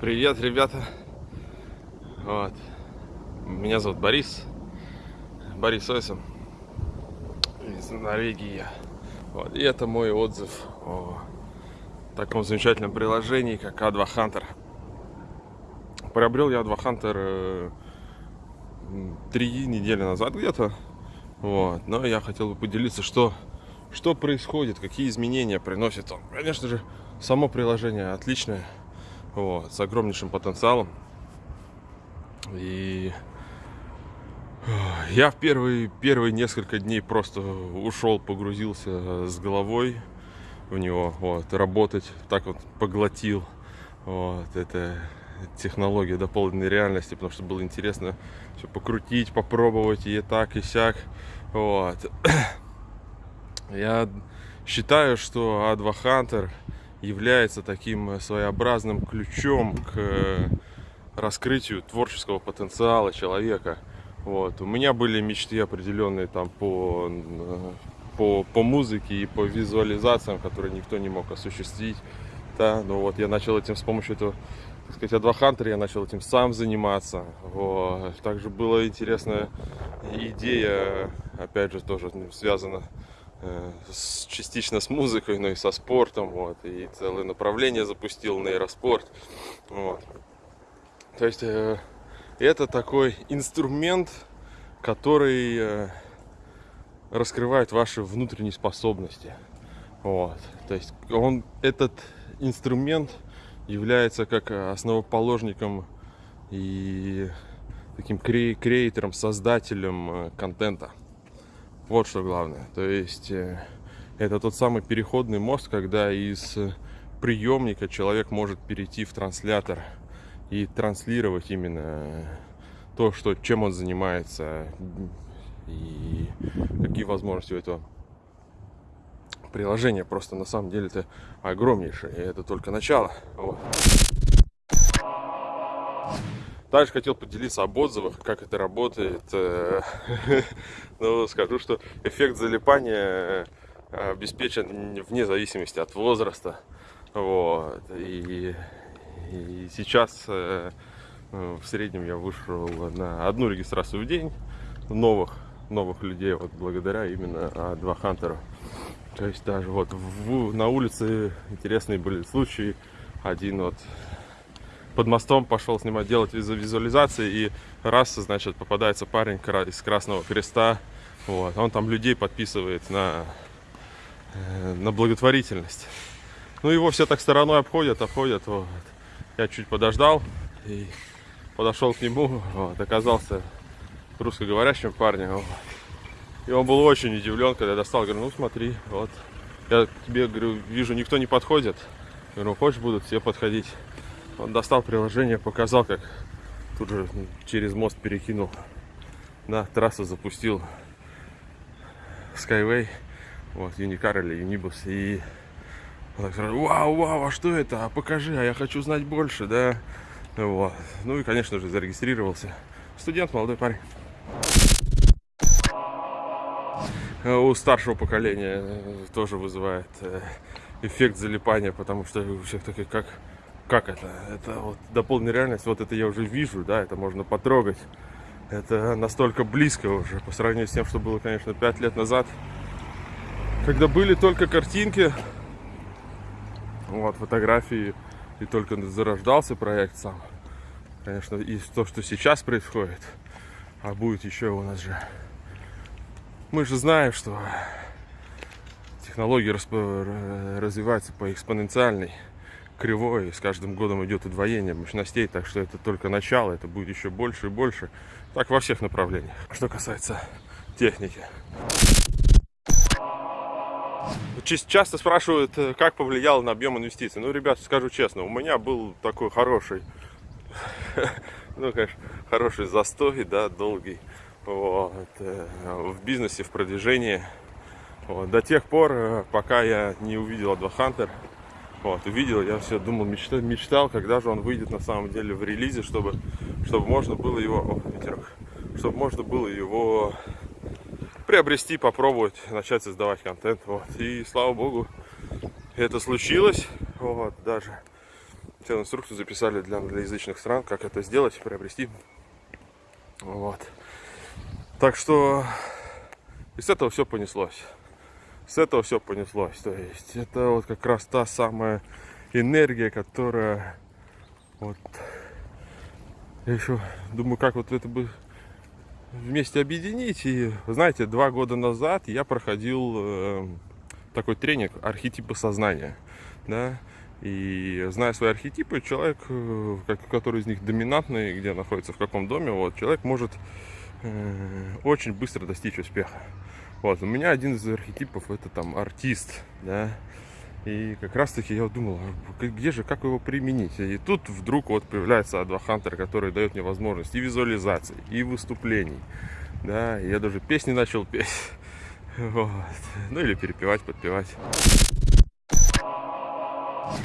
Привет, ребята. Вот. Меня зовут Борис. Борис Ойсом из Норвегии. Вот. И это мой отзыв о таком замечательном приложении, как A2 Hunter. Приобрел я A2 Hunter э, три недели назад где-то. Вот. Но я хотел бы поделиться, что, что происходит, какие изменения приносит он. Конечно же, само приложение отличное вот, с огромнейшим потенциалом. И я в первые, первые несколько дней просто ушел, погрузился с головой в него, вот, работать, так вот поглотил, вот, это технология дополненной реальности, потому что было интересно все покрутить, попробовать и так, и сяк, вот. Я считаю, что A2 Hunter является таким э, своеобразным ключом к э, раскрытию творческого потенциала человека. Вот. У меня были мечты определенные там по, э, по, по музыке и по визуализациям, которые никто не мог осуществить. Да, ну вот я начал этим с помощью этого, так сказать, Адвахантер, я начал этим сам заниматься. Вот. Также была интересная идея, опять же, тоже связана с, частично с музыкой, но и со спортом, вот, и целое направление запустил нейроспорт, вот. То есть э, это такой инструмент, который э, раскрывает ваши внутренние способности, вот. То есть он этот инструмент является как основоположником и таким креатором, создателем э, контента. Вот что главное. То есть э, это тот самый переходный мост, когда из приемника человек может перейти в транслятор и транслировать именно то, что, чем он занимается и какие возможности у этого приложения. Просто на самом деле это огромнейшее, и это только начало. Вот. Также хотел поделиться об отзывах, как это работает. Э, ну, скажу, что эффект залипания э, обеспечен вне зависимости от возраста. Вот. И, и сейчас э, в среднем я вышел на одну регистрацию в день новых, новых людей, вот благодаря именно два хантеру. То есть даже вот в, на улице интересные были случаи. Один вот под мостом пошел снимать, делать визуализации, и раз, значит, попадается парень из Красного Креста, вот, он там людей подписывает на, э, на благотворительность. Ну, его все так стороной обходят, обходят, вот. Я чуть подождал и подошел к нему, вот, оказался русскоговорящим парнем, вот. И он был очень удивлен, когда я достал, говорю, ну смотри, вот, я тебе, говорю, вижу, никто не подходит, говорю, хочешь, будут все подходить. Он достал приложение, показал, как тут же через мост перекинул на трассу, запустил Skyway, вот, Unicar или Unibus, и он так сразу, вау, вау, а что это? А покажи, а я хочу знать больше, да? Вот. Ну и, конечно же, зарегистрировался. Студент, молодой парень. У старшего поколения тоже вызывает э, эффект залипания, потому что у всех такие, как как это? Это вот дополненная реальность, вот это я уже вижу, да, это можно потрогать. Это настолько близко уже по сравнению с тем, что было, конечно, 5 лет назад. Когда были только картинки, вот, фотографии, и только зарождался проект сам. Конечно, и то, что сейчас происходит, а будет еще у нас же. Мы же знаем, что технологии развиваются по экспоненциальной кривой, и с каждым годом идет удвоение мощностей, так что это только начало, это будет еще больше и больше. Так во всех направлениях. Что касается техники. Часто спрашивают, э, как повлиял на объем инвестиций. Ну, ребят, скажу честно, у меня был такой хороший, ну, конечно, хороший застой, да, долгий, вот, э, в бизнесе, в продвижении. Вот, до тех пор, э, пока я не увидел Advahunter, вот, увидел, я все думал, мечтал, мечтал, когда же он выйдет на самом деле в релизе, чтобы, чтобы можно было его, о, ветерок, чтобы можно было его приобрести, попробовать, начать создавать контент. Вот. И слава богу, это случилось. Вот, даже целую инструкцию записали для англоязычных стран, как это сделать, приобрести. Вот. Так что и с этого все понеслось. С этого все понеслось. То есть это вот как раз та самая энергия, которая вот я еще думаю, как вот это бы вместе объединить. И, знаете, два года назад я проходил э, такой тренинг архетипы сознания. Да? И зная свои архетипы, человек, э, который из них доминантный, где находится, в каком доме, вот, человек может э, очень быстро достичь успеха. Вот, у меня один из архетипов это там артист, да, и как раз таки я думал, а где же, как его применить? И тут вдруг вот появляется Адвахантер, который дает мне возможность и визуализации, и выступлений. Да, я даже песни начал петь. Вот. Ну или перепевать, подпевать.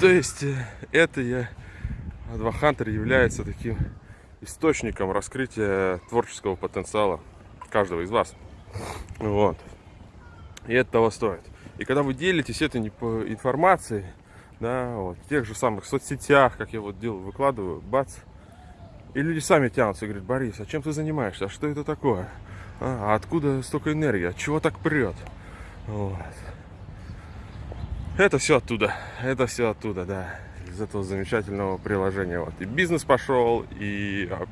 То есть э, это я, Адвахантер является таким источником раскрытия творческого потенциала каждого из вас. Вот. И это того стоит. И когда вы делитесь этой информацией, да, вот, в тех же самых соцсетях, как я вот делаю, выкладываю, бац, и люди сами тянутся и говорят, Борис, а чем ты занимаешься? А что это такое? А, а откуда столько энергии? От чего так прет? Вот. Это все оттуда. Это все оттуда, да. Из этого замечательного приложения. Вот. И бизнес пошел, и а,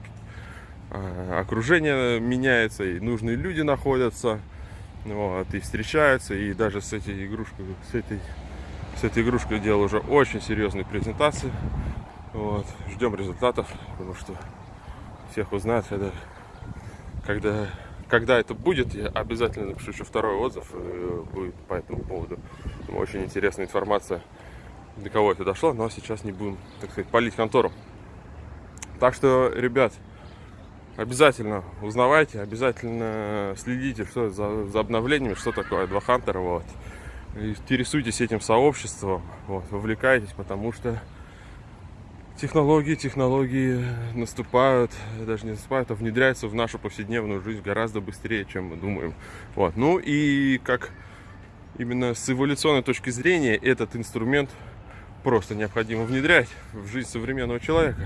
окружение меняется, и нужные люди находятся. Вот, и встречаются, и даже с этой игрушкой, с этой, с этой игрушкой делал уже очень серьезные презентации. Вот, ждем результатов, потому что всех узнают, когда, когда, когда это будет, я обязательно напишу еще второй отзыв э, будет по этому поводу. Очень интересная информация, до кого это дошло, но сейчас не будем, так сказать, палить контору. Так что, ребят, обязательно узнавайте, обязательно следите что за, за обновлениями, что такое 2 Hunter, вот. Интересуйтесь этим сообществом, вот, вовлекайтесь, потому что технологии, технологии наступают, даже не наступают, а внедряются в нашу повседневную жизнь гораздо быстрее, чем мы думаем. Вот. Ну и как именно с эволюционной точки зрения этот инструмент просто необходимо внедрять в жизнь современного человека.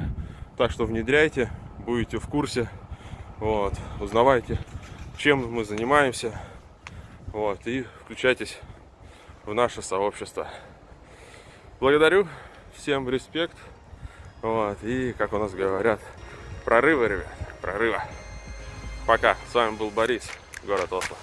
Так что внедряйте, будете в курсе, вот, узнавайте, чем мы занимаемся, вот, и включайтесь в наше сообщество. Благодарю, всем респект, вот, и, как у нас говорят, прорыва, ребят, прорыва. Пока, с вами был Борис, город Осло.